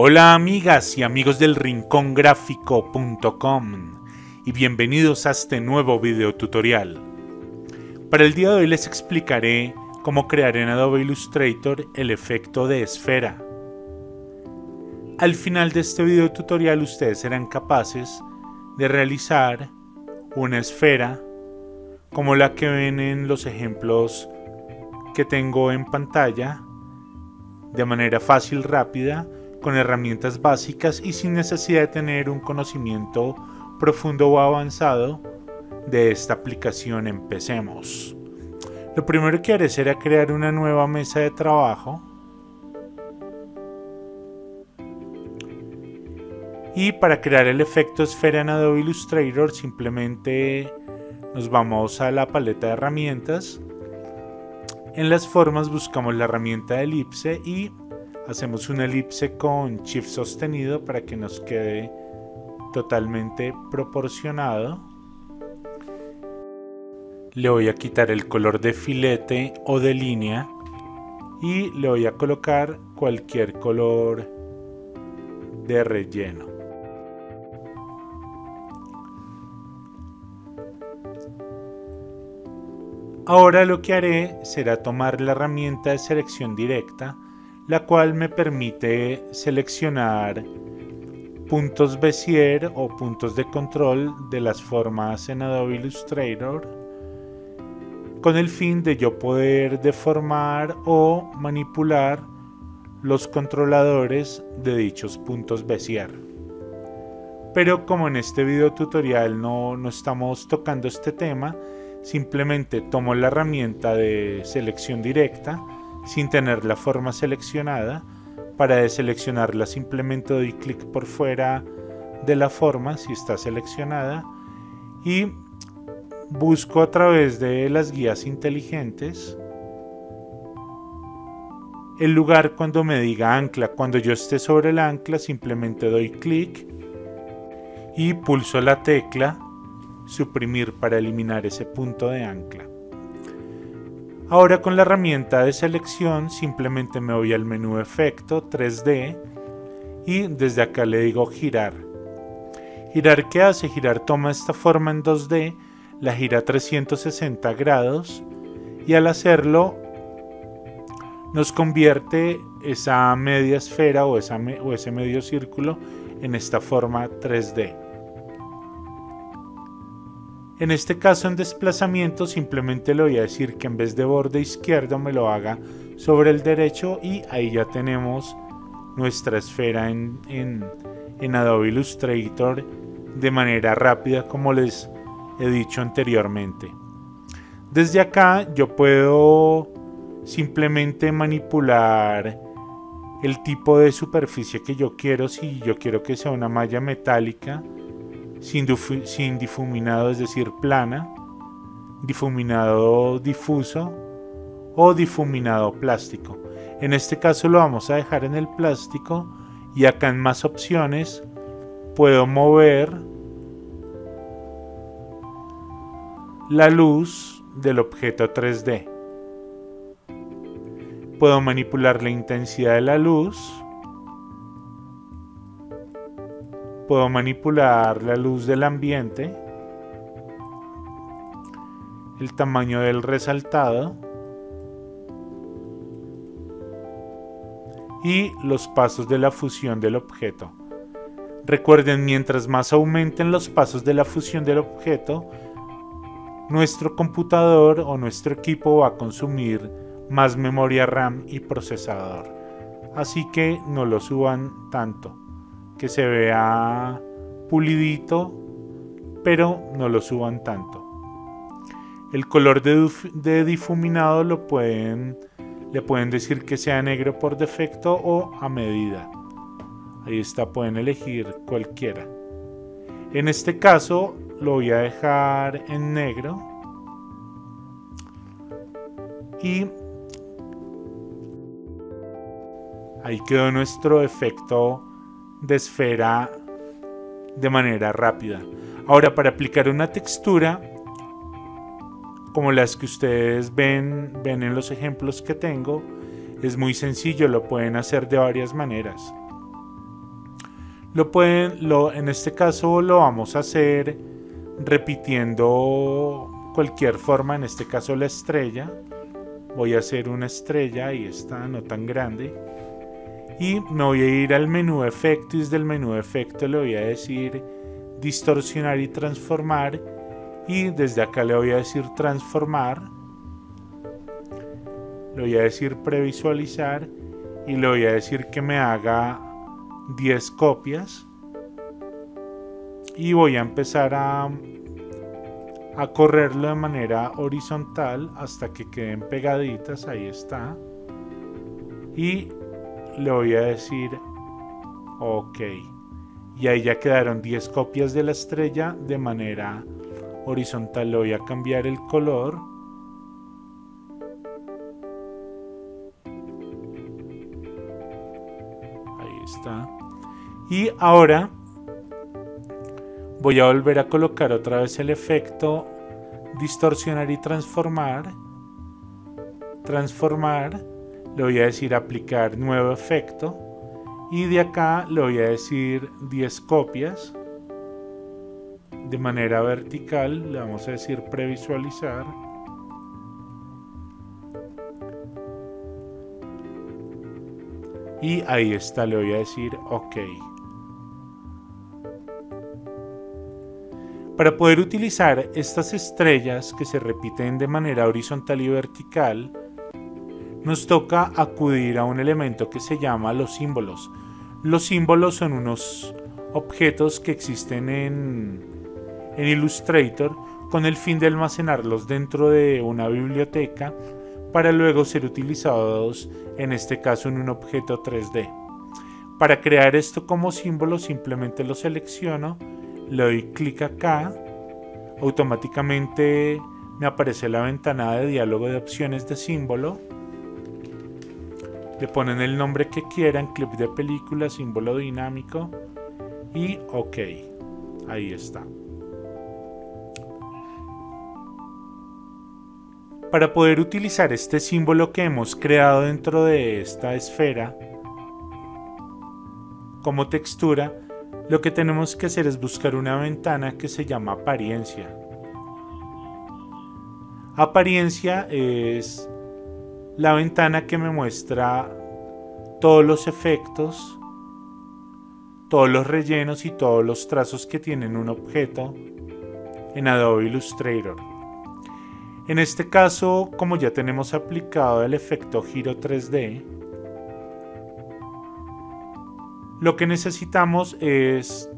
Hola amigas y amigos del rincongráfico.com y bienvenidos a este nuevo video tutorial. Para el día de hoy les explicaré cómo crear en Adobe Illustrator el efecto de esfera. Al final de este video tutorial ustedes serán capaces de realizar una esfera como la que ven en los ejemplos que tengo en pantalla de manera fácil, rápida con herramientas básicas y sin necesidad de tener un conocimiento profundo o avanzado de esta aplicación empecemos. Lo primero que haré será crear una nueva mesa de trabajo y para crear el efecto esfera en Adobe Illustrator simplemente nos vamos a la paleta de herramientas en las formas buscamos la herramienta elipse y hacemos una elipse con shift sostenido para que nos quede totalmente proporcionado. Le voy a quitar el color de filete o de línea y le voy a colocar cualquier color de relleno. Ahora lo que haré será tomar la herramienta de selección directa la cual me permite seleccionar puntos Bezier o puntos de control de las formas en Adobe Illustrator con el fin de yo poder deformar o manipular los controladores de dichos puntos Bezier. Pero como en este video tutorial no, no estamos tocando este tema, simplemente tomo la herramienta de selección directa sin tener la forma seleccionada. Para deseleccionarla simplemente doy clic por fuera de la forma si está seleccionada y busco a través de las guías inteligentes el lugar cuando me diga ancla. Cuando yo esté sobre el ancla simplemente doy clic y pulso la tecla suprimir para eliminar ese punto de ancla. Ahora con la herramienta de selección simplemente me voy al menú efecto 3D y desde acá le digo girar. Girar ¿qué hace? Girar toma esta forma en 2D, la gira 360 grados y al hacerlo nos convierte esa media esfera o, ese medio círculo en esta forma 3D. En este caso en desplazamiento simplemente le voy a decir que en vez de borde izquierdo me lo haga sobre el derecho y ahí ya tenemos nuestra esfera en, en, Adobe Illustrator de manera rápida como les he dicho anteriormente. Desde acá yo puedo simplemente manipular el tipo de superficie que yo quiero. Si yo quiero que sea una malla metálica, sin, difuminado, es decir, plana, difuminado difuso o difuminado plástico. En este caso lo vamos a dejar en el plástico y acá en más opciones puedo mover la luz del objeto 3D. Puedo manipular la intensidad de la luz Puedo manipular la luz del ambiente, el tamaño del resaltado y los pasos de la fusión del objeto. Recuerden, mientras más aumenten los pasos de la fusión del objeto, nuestro computador o nuestro equipo va a consumir más memoria RAM y procesador. Así que no lo suban tanto que se vea pulidito, pero no lo suban tanto. El color de, difuminado lo pueden, le pueden decir que sea negro por defecto o a medida. Ahí está, pueden elegir cualquiera. En este caso lo voy a dejar en negro. Y ahí quedó nuestro efecto de esfera de manera rápida. Ahora para aplicar una textura como las que ustedes ven, ven en los ejemplos que tengo, es muy sencillo, lo pueden hacer de varias maneras. Lo pueden, lo, en este caso lo vamos a hacer repitiendo cualquier forma, en este caso la estrella. Voy a hacer una estrella, ahí está, no tan grande. Y me voy a ir al menú efecto y desde el menú efecto le voy a decir distorsionar y transformar. Y desde acá le voy a decir transformar. Le voy a decir previsualizar y le voy a decir que me haga 10 copias y voy a empezar a, a correrlo de manera horizontal hasta que queden pegaditas, ahí está. Y le voy a decir ok. Y ahí ya quedaron 10 copias de la estrella de manera horizontal. Le voy a cambiar el color. Ahí está. Y ahora voy a volver a colocar otra vez el efecto distorsionar y transformar. Transformar. Le voy a decir aplicar nuevo efecto. Y de acá le voy a decir 10 copias. De manera vertical le vamos a decir previsualizar. Y ahí está, le voy a decir OK. Para poder utilizar estas estrellas que se repiten de manera horizontal y vertical, nos toca acudir a un elemento que se llama los símbolos. Los símbolos son unos objetos que existen en, en Illustrator con el fin de almacenarlos dentro de una biblioteca para luego ser utilizados en este caso en un objeto 3D. Para crear esto como símbolo simplemente lo selecciono le doy clic acá, automáticamente me aparece la ventana de diálogo de opciones de símbolo. Le ponen el nombre que quieran, clip de película, símbolo dinámico y OK. Ahí está. Para poder utilizar este símbolo que hemos creado dentro de esta esfera como textura, lo que tenemos que hacer es buscar una ventana que se llama apariencia. Apariencia es la ventana que me muestra todos los efectos, todos los rellenos y todos los trazos que tienen un objeto en Adobe Illustrator. En este caso, como ya tenemos aplicado el efecto giro 3D, lo que necesitamos es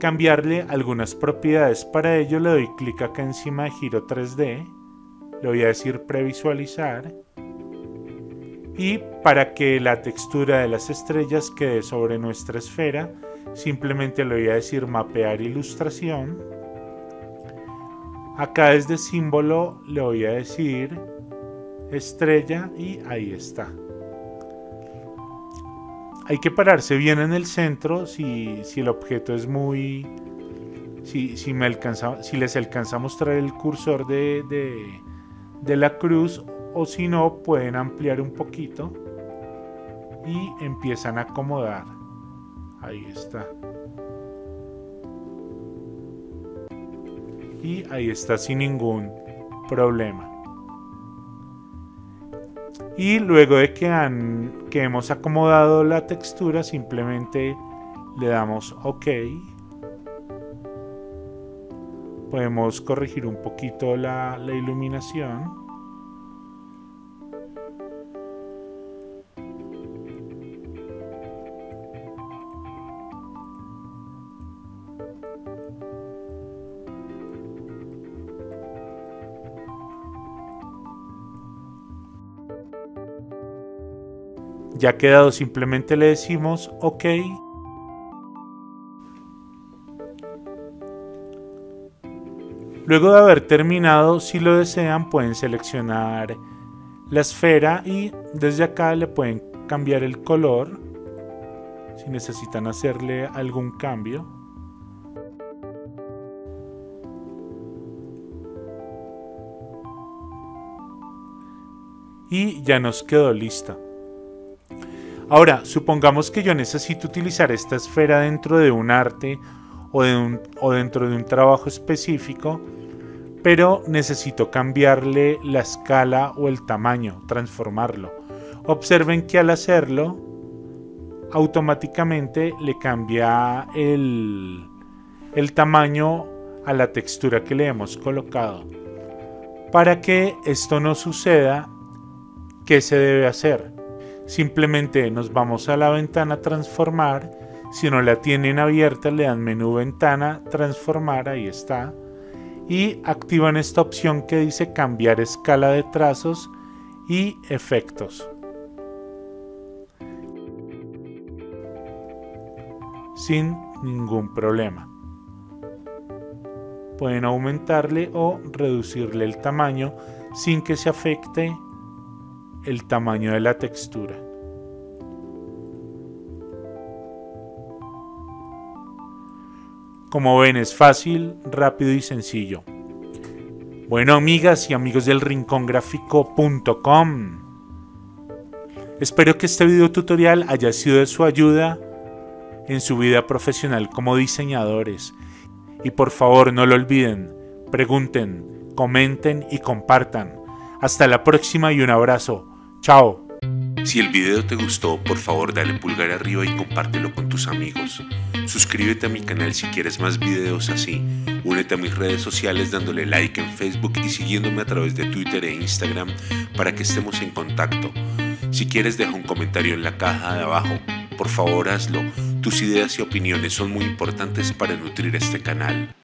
cambiarle algunas propiedades. Para ello le doy clic acá encima de giro 3D. Le voy a decir previsualizar. Y para que la textura de las estrellas quede sobre nuestra esfera, simplemente le voy a decir mapear ilustración. Acá desde símbolo le voy a decir estrella y ahí está hay que pararse bien en el centro si, el objeto es muy... Si, me alcanza, si les alcanza a mostrar el cursor de la cruz o si no pueden ampliar un poquito y empiezan a acomodar. Ahí está. Y ahí está sin ningún problema y luego de que, han, que hemos acomodado la textura simplemente le damos OK podemos corregir un poquito la, iluminación Ya quedado, simplemente le decimos OK. Luego de haber terminado, si lo desean, pueden seleccionar la esfera y desde acá le pueden cambiar el color si necesitan hacerle algún cambio. Y ya nos quedó lista. Ahora, supongamos que yo necesito utilizar esta esfera dentro de un arte o, o dentro de un trabajo específico, pero necesito cambiarle la escala o el tamaño, transformarlo. Observen que al hacerlo, automáticamente le cambia el, el tamaño a la textura que le hemos colocado. Para que esto no suceda, ¿qué se debe hacer? Simplemente nos vamos a la ventana transformar. Si no la tienen abierta, le dan menú ventana, transformar, ahí está. Y activan esta opción que dice cambiar escala de trazos y efectos. Sin ningún problema pueden aumentarle o reducirle el tamaño sin que se afecte el tamaño de la textura. Como ven es fácil, rápido y sencillo. Bueno amigas y amigos del rincongráfico.com Espero que este video tutorial haya sido de su ayuda en su vida profesional como diseñadores y por favor no lo olviden, pregunten, comenten y compartan. Hasta la próxima y un abrazo. Chao. Si el video te gustó, por favor dale pulgar arriba y compártelo con tus amigos. Suscríbete a mi canal si quieres más videos así. Únete a mis redes sociales dándole like en Facebook y siguiéndome a través de Twitter e Instagram para que estemos en contacto. Si quieres deja un comentario en la caja de abajo. Por favor hazlo tus ideas y opiniones son muy importantes para nutrir este canal.